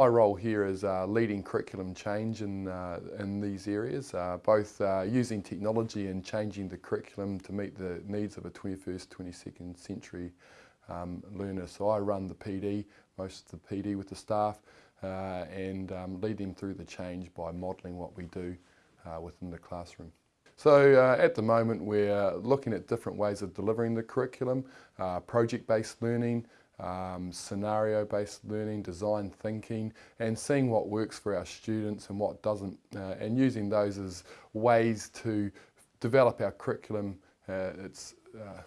My role here is uh, leading curriculum change in, uh, in these areas, uh, both uh, using technology and changing the curriculum to meet the needs of a 21st, 22nd century um, learner. So I run the PD, most of the PD with the staff, uh, and um, lead them through the change by modelling what we do uh, within the classroom. So uh, at the moment we're looking at different ways of delivering the curriculum, uh, project-based learning, um, scenario-based learning, design thinking, and seeing what works for our students and what doesn't, uh, and using those as ways to develop our curriculum. Uh, it's, uh,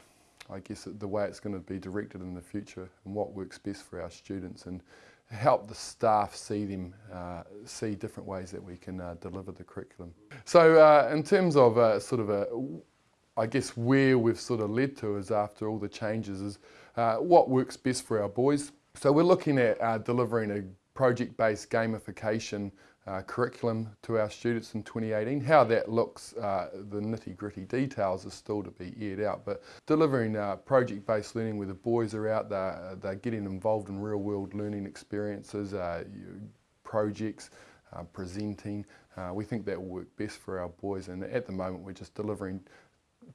I guess, the way it's going to be directed in the future and what works best for our students and help the staff see them, uh, see different ways that we can uh, deliver the curriculum. So uh, in terms of sort of a I guess where we've sort of led to is after all the changes is uh, what works best for our boys. So we're looking at uh, delivering a project-based gamification uh, curriculum to our students in 2018. How that looks, uh, the nitty-gritty details is still to be aired out, but delivering uh, project-based learning where the boys are out, they're, they're getting involved in real-world learning experiences, uh, projects, presenting. we think that will work best for our boys and at the moment we're just delivering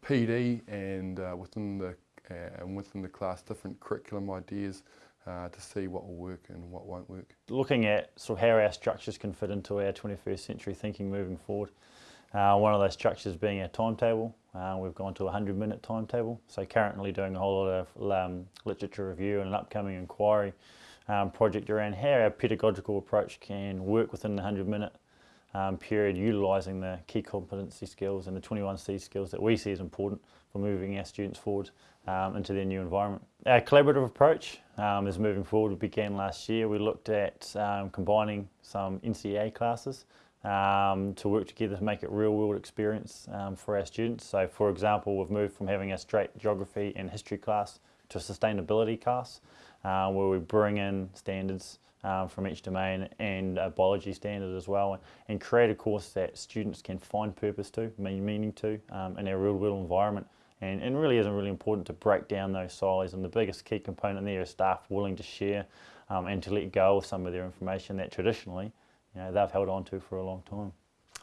PD and uh, within the uh, and within the class different curriculum ideas uh, to see what will work and what won't work. Looking at sort of how our structures can fit into our 21st century thinking moving forward. Uh, one of those structures being our timetable. Uh, we've gone to a 100 minute timetable. So currently doing a whole lot of um, literature review and an upcoming inquiry um, project around how our pedagogical approach can work within the 100 minute um, period utilising the key competency skills and the 21C skills that we see as important for moving our students forward um, into their new environment. Our collaborative approach um, is moving forward. We began last year. We looked at um, combining some NCEA classes um, to work together to make it real world experience um, for our students. So for example, we've moved from having a straight geography and history class to a sustainability class uh, where we bring in standards um, from each domain and a biology standard as well and, and, create a course that students can find purpose to, mean meaning to um, in their real world environment and, and really isn't really important to break down those silos and the biggest key component there is staff willing to share um, and to let go of some of their information that traditionally you know, they've held on to for a long time.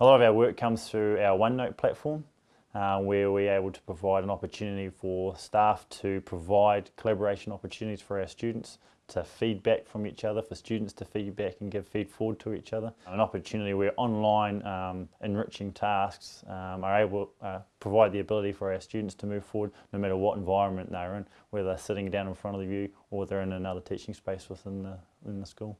A lot of our work comes through our OneNote platform uh, where we're able to provide an opportunity for staff to provide collaboration opportunities for our students to feedback from each other, for students to feedback and give feed forward to each other. An opportunity where online um, enriching tasks um, are able to uh, provide the ability for our students to move forward no matter what environment they're in, whether they're sitting down in front of the view or they're in another teaching space within the, in the school.